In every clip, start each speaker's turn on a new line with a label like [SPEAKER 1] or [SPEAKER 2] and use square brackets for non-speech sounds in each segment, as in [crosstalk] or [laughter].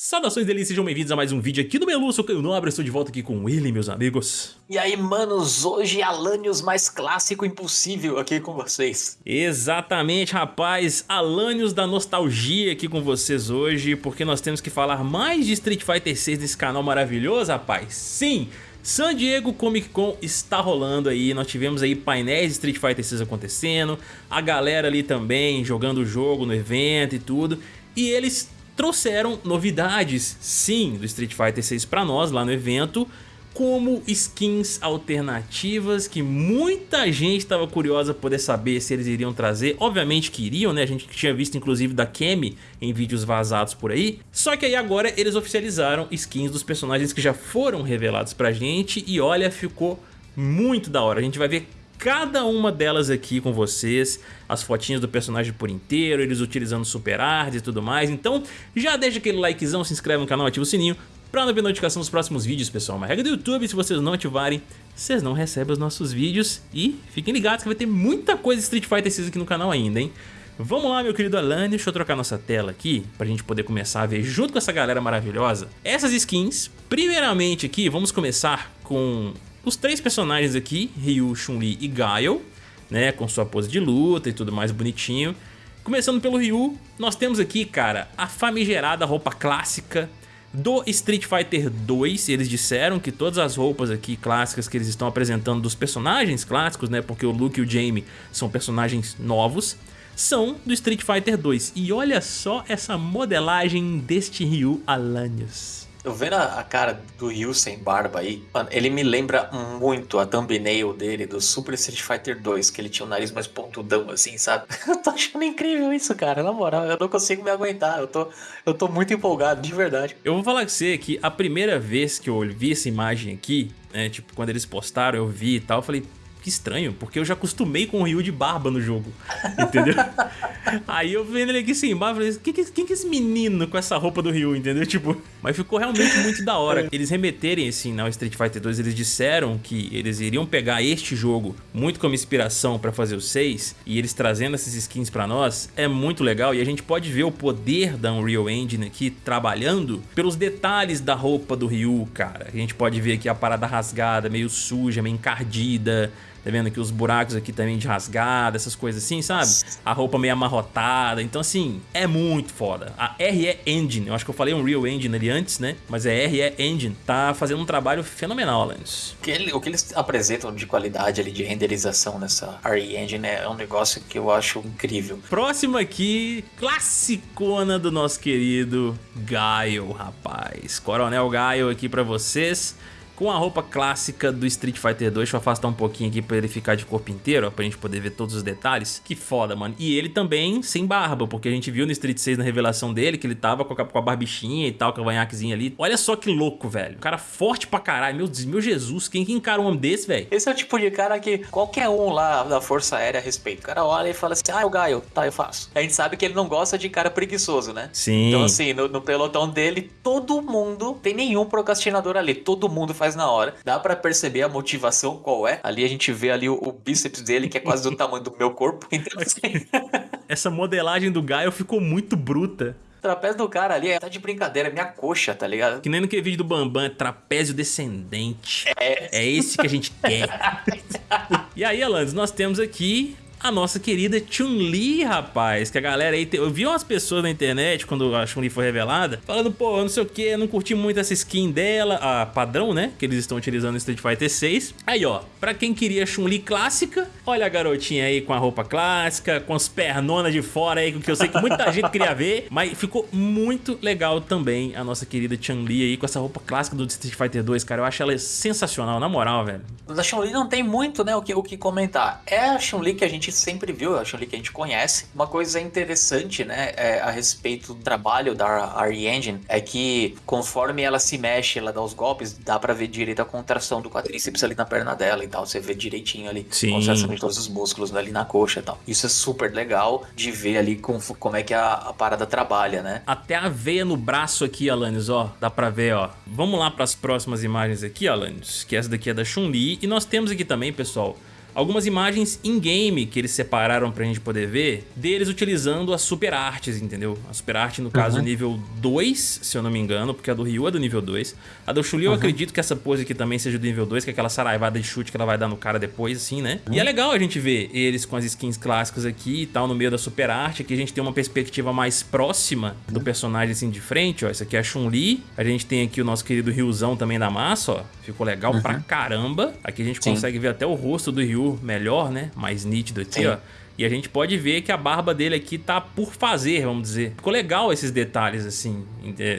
[SPEAKER 1] Saudações delícias, sejam bem-vindos a mais um vídeo aqui do Melu, sou Caio Nobre, estou de volta aqui com ele, meus amigos.
[SPEAKER 2] E aí, manos, hoje Alanios mais clássico impossível aqui com vocês.
[SPEAKER 1] Exatamente, rapaz, Alanios da nostalgia aqui com vocês hoje, porque nós temos que falar mais de Street Fighter 6 desse canal maravilhoso, rapaz. Sim, San Diego Comic Con está rolando aí, nós tivemos aí painéis de Street Fighter 6 acontecendo, a galera ali também jogando o jogo no evento e tudo, e eles trouxeram novidades, sim, do Street Fighter 6 para nós lá no evento, como skins alternativas que muita gente estava curiosa poder saber se eles iriam trazer. Obviamente que iriam, né? A gente tinha visto inclusive da Kemi em vídeos vazados por aí. Só que aí agora eles oficializaram skins dos personagens que já foram revelados pra gente e olha, ficou muito da hora. A gente vai ver cada uma delas aqui com vocês, as fotinhas do personagem por inteiro, eles utilizando super art e tudo mais, então já deixa aquele likezão, se inscreve no canal, ativa o sininho para não ver notificação dos próximos vídeos, pessoal. Uma regra do YouTube, se vocês não ativarem, vocês não recebem os nossos vídeos e fiquem ligados que vai ter muita coisa Street Fighter 6 aqui no canal ainda, hein? Vamos lá, meu querido Alan, deixa eu trocar nossa tela aqui pra gente poder começar a ver junto com essa galera maravilhosa essas skins. Primeiramente aqui, vamos começar com os três personagens aqui, Ryu, Chun-Li e Gaio, né, com sua pose de luta e tudo mais bonitinho. Começando pelo Ryu, nós temos aqui, cara, a famigerada roupa clássica do Street Fighter 2. Eles disseram que todas as roupas aqui clássicas que eles estão apresentando dos personagens clássicos, né, porque o Luke e o Jamie são personagens novos, são do Street Fighter 2. E olha só essa modelagem deste Ryu Alanios.
[SPEAKER 2] Eu vendo a, a, cara do Ryu sem barba aí, mano, ele me lembra muito a thumbnail dele do Super Street Fighter 2, que ele tinha o nariz mais pontudão assim, sabe? [laughs] Eu tô achando incrível isso, cara, na moral, eu não consigo me aguentar, eu tô, eu tô muito empolgado, de verdade.
[SPEAKER 1] Eu vou falar com você que a primeira vez que eu vi essa imagem aqui, né, tipo, quando eles postaram, eu vi e tal, eu falei, que estranho, porque eu já acostumei com o Ryu de barba no jogo, entendeu? [laughs] Aí eu vendo ele aqui sem barba, falei, quem que, quem que é esse menino com essa roupa do Ryu, entendeu? Tipo, mas ficou realmente muito da hora. É. Eles remeterem assim ao Street Fighter 2, eles disseram que eles iriam pegar este jogo muito como inspiração para fazer o 6 e eles trazendo essas skins para nós é muito legal e a gente pode ver o poder da Unreal Engine aqui trabalhando pelos detalhes da roupa do Ryu, cara. A gente pode ver aqui a parada rasgada, meio suja, meio encardida, Tá vendo aqui os buracos aqui também de rasgada, essas coisas assim, sabe? A roupa meio amarrotada. Então, assim, é muito foda. A RE Engine, eu acho que eu falei um Real Engine ali antes, né? Mas é RE Engine. Tá fazendo um trabalho fenomenal, Alanis.
[SPEAKER 2] O que, ele, o que eles apresentam de qualidade ali, de renderização nessa RE Engine é um negócio que eu acho incrível.
[SPEAKER 1] Próximo aqui, classicona do nosso querido Gaio, rapaz. Coronel Gaio aqui pra vocês com a roupa clássica do Street Fighter 2. Deixa eu afastar um pouquinho aqui pra ele ficar de corpo inteiro, ó, pra gente poder ver todos os detalhes. Que foda, mano. E ele também sem barba, porque a gente viu no Street 6 na revelação dele que ele tava com a, com a barbichinha e tal, com a vanhaquezinha ali. Olha só que louco, velho. O cara forte pra caralho. Meu, meu Jesus, quem que encara um homem desse, velho?
[SPEAKER 2] Esse é o tipo de cara que qualquer um lá da Força Aérea respeita. O cara olha e fala assim, ah, eu Gaio, tá, eu faço. A gente sabe que ele não gosta de cara preguiçoso, né?
[SPEAKER 1] Sim.
[SPEAKER 2] Então assim, no, no pelotão dele, todo mundo, tem nenhum procrastinador ali. Todo mundo faz na hora. Dá para perceber a motivação qual é. Ali a gente vê ali o, o bíceps dele, que é quase do tamanho do meu corpo. [laughs] Então, assim...
[SPEAKER 1] Essa modelagem do Gaio ficou muito bruta.
[SPEAKER 2] O trapézio do cara ali é tá de brincadeira, é minha coxa, tá ligado?
[SPEAKER 1] Que nem naquele vídeo do Bambam, é trapézio descendente. É. É esse que a gente quer. [laughs] e aí, Alandes, nós temos aqui a nossa querida Chun-Li, rapaz, que a galera aí... Te... Eu vi umas pessoas na internet, quando a Chun-Li foi revelada, falando, pô, não sei o que, não curti muito essa skin dela, a padrão, né, que eles estão utilizando no Street Fighter 6. Aí, ó, pra quem queria Chun-Li clássica, olha a garotinha aí com a roupa clássica, com as pernonas de fora aí, que eu sei que muita [laughs] gente queria ver, mas ficou muito legal também a nossa querida Chun-Li aí com essa roupa clássica do Street Fighter 2, cara, eu acho ela sensacional, na moral, velho.
[SPEAKER 2] Da Chun-Li não tem muito, né, o que, o que comentar. É a Chun-Li que a gente gente sempre viu, a Chun-Li que a gente conhece. Uma coisa interessante, né, é, a respeito do trabalho da RE Engine é que conforme ela se mexe, ela dá os golpes, dá para ver direito a contração do quadríceps ali na perna dela e tal. Você vê direitinho ali,
[SPEAKER 1] Sim.
[SPEAKER 2] contração de todos os músculos ali na coxa e tal. Isso é super legal de ver ali com, como é que a, a parada trabalha, né?
[SPEAKER 1] Até a veia no braço aqui, Alanis, ó, dá pra ver, ó. Vamos lá para as próximas imagens aqui, Alanis, que essa daqui é da Chun-Li. E nós temos aqui também, pessoal, algumas imagens in-game que eles separaram pra gente poder ver, deles utilizando as super artes, entendeu? A super arte, no caso, uhum. nível 2, se eu não me engano, porque a do Ryu é do nível 2. A do Chuli uhum. eu acredito que essa pose aqui também seja do nível 2, que é aquela saraivada de chute que ela vai dar no cara depois, assim, né? Uhum. E é legal a gente ver eles com as skins clássicas aqui e tal, no meio da super arte, aqui a gente tem uma perspectiva mais próxima do personagem, assim, de frente, ó. Essa aqui é a Chun-Li, a gente tem aqui o nosso querido Ryuzão também da massa, ó. Ficou legal uhum. pra caramba. Aqui a gente Sim. consegue ver até o rosto do Ryu melhor, né? Mais nítido aqui, Sim. ó. E a gente pode ver que a barba dele aqui tá por fazer, vamos dizer. Ficou legal esses detalhes, assim.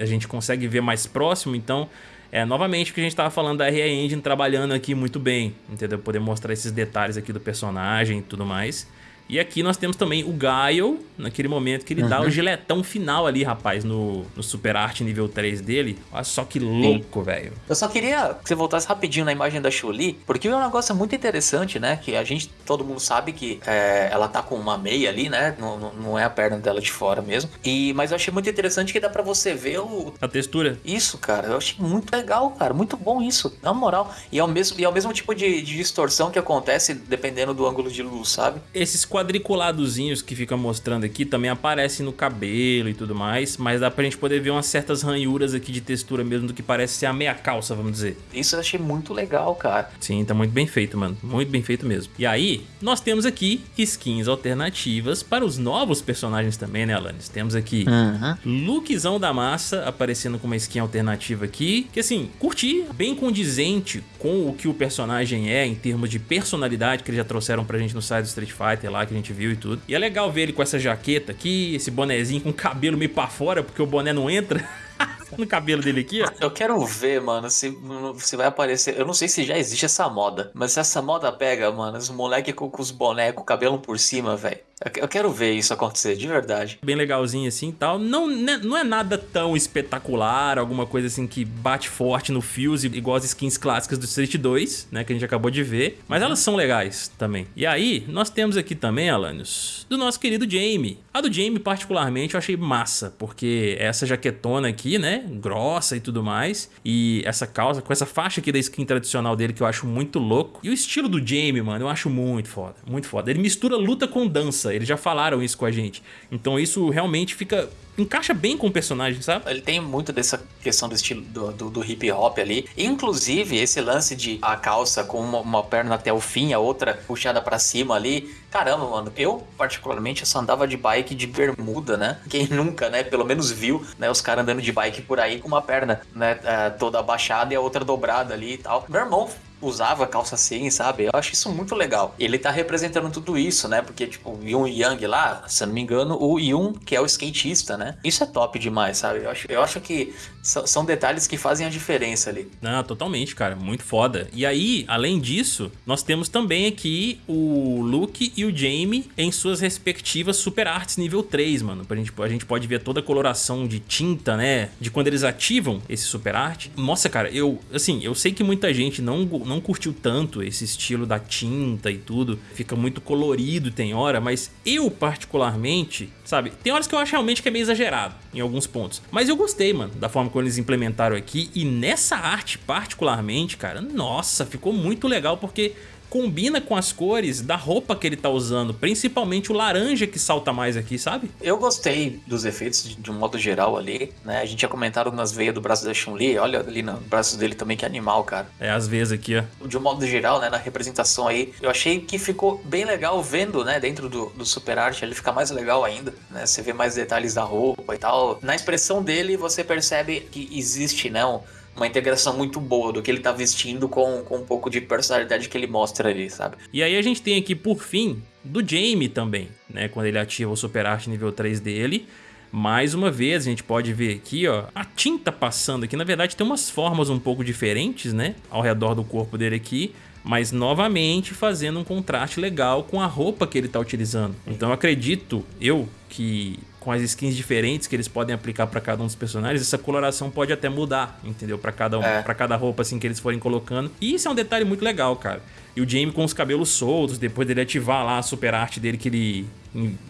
[SPEAKER 1] A gente consegue ver mais próximo, então... É, novamente, o que a gente tava falando da RE Engine trabalhando aqui muito bem, entendeu? Poder mostrar esses detalhes aqui do personagem e tudo mais. E aqui nós temos também o Gaio, naquele momento que ele uhum. dá o uhum. giletão final ali, rapaz, no, no Super Art nível 3 dele. Olha só que louco, velho.
[SPEAKER 2] Eu só queria que você voltasse rapidinho na imagem da Chuli, porque é um negócio muito interessante, né? Que a gente, todo mundo sabe que é, ela tá com uma meia ali, né? Não, não é a perna dela de fora mesmo. E, mas eu achei muito interessante que dá pra você ver o...
[SPEAKER 1] A textura.
[SPEAKER 2] Isso, cara. Eu achei muito legal, cara. Muito bom isso, na moral. E é o mesmo, e é o mesmo tipo de, de distorção que acontece dependendo do ângulo de luz, sabe?
[SPEAKER 1] Esses quadros quadriculadozinhos que fica mostrando aqui também aparecem no cabelo e tudo mais, mas dá pra gente poder ver umas certas ranhuras aqui de textura mesmo do que parece ser a meia calça, vamos dizer.
[SPEAKER 2] Isso eu achei muito legal, cara.
[SPEAKER 1] Sim, tá muito bem feito, mano. Muito bem feito mesmo. E aí, nós temos aqui skins alternativas para os novos personagens também, né, Alanis? Temos aqui uhum. Lookzão da Massa aparecendo com uma skin alternativa aqui, que assim, curti, bem condizente com o que o personagem é em termos de personalidade que eles já trouxeram pra gente no site do Street Fighter lá, que a gente viu e tudo. E é legal ver ele com essa jaqueta aqui, esse bonezinho com o cabelo meio pra fora, porque o boné não entra. [laughs] no cabelo dele aqui, ó.
[SPEAKER 2] Eu quero ver, mano, se, se vai aparecer. Eu não sei se já existe essa moda, mas se essa moda pega, mano, os moleques com, com os bonecos, cabelo por cima, velho. Eu quero ver isso acontecer, de verdade.
[SPEAKER 1] Bem legalzinho assim e tal. Não, né, não é nada tão espetacular, alguma coisa assim que bate forte no Fuse, igual as skins clássicas do Street 2, né, que a gente acabou de ver. Mas elas são legais também. E aí, nós temos aqui também, Alanios, do nosso querido Jamie. A do Jamie, particularmente, eu achei massa, porque essa jaquetona aqui, né, grossa e tudo mais, e essa calça com essa faixa aqui da skin tradicional dele que eu acho muito louco. E o estilo do Jamie, mano, eu acho muito foda, muito foda. Ele mistura luta com dança eles já falaram isso com a gente. Então isso realmente fica encaixa bem com o personagem, sabe?
[SPEAKER 2] Ele tem muito dessa questão do estilo do, do, do hip hop ali. Inclusive, esse lance de a calça com uma, uma perna até o fim, a outra puxada para cima ali. Caramba, mano, eu particularmente só andava de bike de bermuda, né? Quem [laughs] nunca, né? Pelo menos viu, né? Os caras andando de bike por aí com uma perna, né? É, toda abaixada e a outra dobrada ali e tal. Meu irmão usava calça assim, sabe? Eu acho isso muito legal. Ele tá representando tudo isso, né? Porque, tipo, o Yun Yang lá, se eu não me engano, o Yun, que é o skatista, né? Isso é top demais, sabe? Eu acho, eu acho que são detalhes que fazem a diferença ali.
[SPEAKER 1] Não, totalmente, cara. Muito foda. E aí, além disso, nós temos também aqui o Luke e o Jamie em suas respectivas Super Arts nível 3, mano. A gente, a gente pode ver toda a coloração de tinta, né? De quando eles ativam esse Super Art. Nossa, cara, eu, assim, eu sei que muita gente não não curtiu tanto esse estilo da tinta e tudo. Fica muito colorido tem hora, mas eu particularmente, sabe? Tem horas que eu acho realmente que é meio exagerado em alguns pontos. Mas eu gostei, mano, da forma como eles implementaram aqui. E nessa arte particularmente, cara, nossa, ficou muito legal porque combina com as cores da roupa que ele tá usando, principalmente o laranja que salta mais aqui, sabe?
[SPEAKER 2] Eu gostei dos efeitos de, de um modo geral ali, né? A gente tinha comentado nas veias do braço da Chun-Li, olha ali no braço dele também que animal, cara.
[SPEAKER 1] É, as veias aqui, ó.
[SPEAKER 2] De um modo geral, né, na representação aí, eu achei que ficou bem legal vendo, né, dentro do, do Super Art, ele fica mais legal ainda, né? Você vê mais detalhes da roupa e tal. Na expressão dele, você percebe que existe, né, um, uma integração muito boa do que ele tá vestindo com, com um pouco de personalidade que ele mostra ali, sabe?
[SPEAKER 1] E aí a gente tem aqui, por fim, do Jamie também, né? Quando ele ativa o Super Art nível 3 dele. Mais uma vez, a gente pode ver aqui, ó, a tinta passando aqui. Na verdade, tem umas formas um pouco diferentes, né? Ao redor do corpo dele aqui. Mas, novamente, fazendo um contraste legal com a roupa que ele está utilizando. Então, acredito, eu, que com as skins diferentes que eles podem aplicar para cada um dos personagens, essa coloração pode até mudar, entendeu? Para cada um, é. para cada roupa assim que eles forem colocando. E isso é um detalhe muito legal, cara. E o Jamie com os cabelos soltos, depois dele ativar lá a super arte dele que ele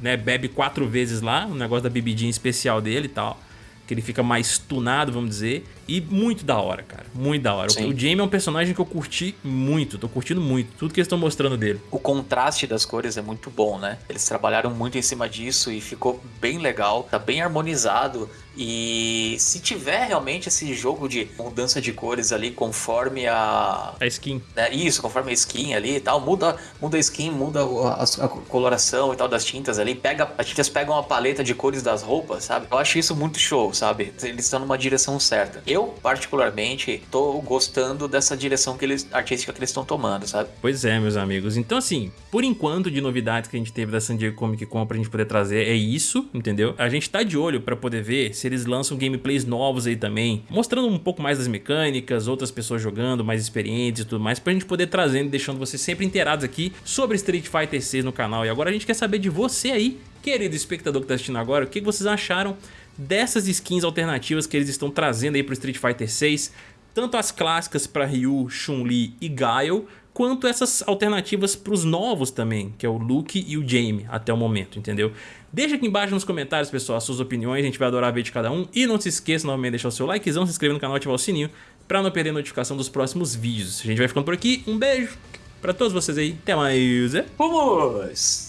[SPEAKER 1] né, bebe quatro vezes lá, o negócio da bebidinha especial dele e tal que ele fica mais tunado, vamos dizer. E muito da hora, cara. Muito da hora. Sim. O Jamie é um personagem que eu curti muito. Tô curtindo muito. Tudo que eles estão mostrando dele.
[SPEAKER 2] O contraste das cores é muito bom, né? Eles trabalharam muito em cima disso e ficou bem legal. Tá bem harmonizado. E se tiver realmente esse jogo de mudança de cores ali conforme a.
[SPEAKER 1] A skin.
[SPEAKER 2] Né? Isso, conforme a skin ali e tal. Muda, muda a skin, muda a, a, coloração e tal das tintas ali. Pega, as tintas pegam a paleta de cores das roupas, sabe? Eu acho isso muito show, sabe? Eles estão numa direção certa. Eu, particularmente, tô gostando dessa direção que eles, artística que eles estão tomando, sabe?
[SPEAKER 1] Pois é, meus amigos. Então, assim, por enquanto, de novidades que a gente teve da San Diego Comic Con pra gente poder trazer é isso, entendeu? A gente tá de olho pra poder ver se eles lançam gameplays novos aí também, mostrando um pouco mais das mecânicas, outras pessoas jogando, mais experientes e tudo mais, pra gente poder trazendo e deixando vocês sempre inteirados aqui sobre Street Fighter 6 no canal. E agora a gente quer saber de você aí, querido espectador que tá assistindo agora, o que vocês acharam dessas skins alternativas que eles estão trazendo aí pro Street Fighter 6, tanto as clássicas para Ryu, Chun-Li e Guile, quanto essas alternativas para os novos também, que é o Luke e o Jamie até o momento, entendeu? Deixa aqui embaixo nos comentários, pessoal, as suas opiniões, a gente vai adorar ver de cada um. E não se esqueça novamente de deixar o seu likezão, se inscrever no canal e ativar o sininho para não perder a notificação dos próximos vídeos. A gente vai ficando por aqui, um beijo para todos vocês aí, até mais.
[SPEAKER 2] Vamos!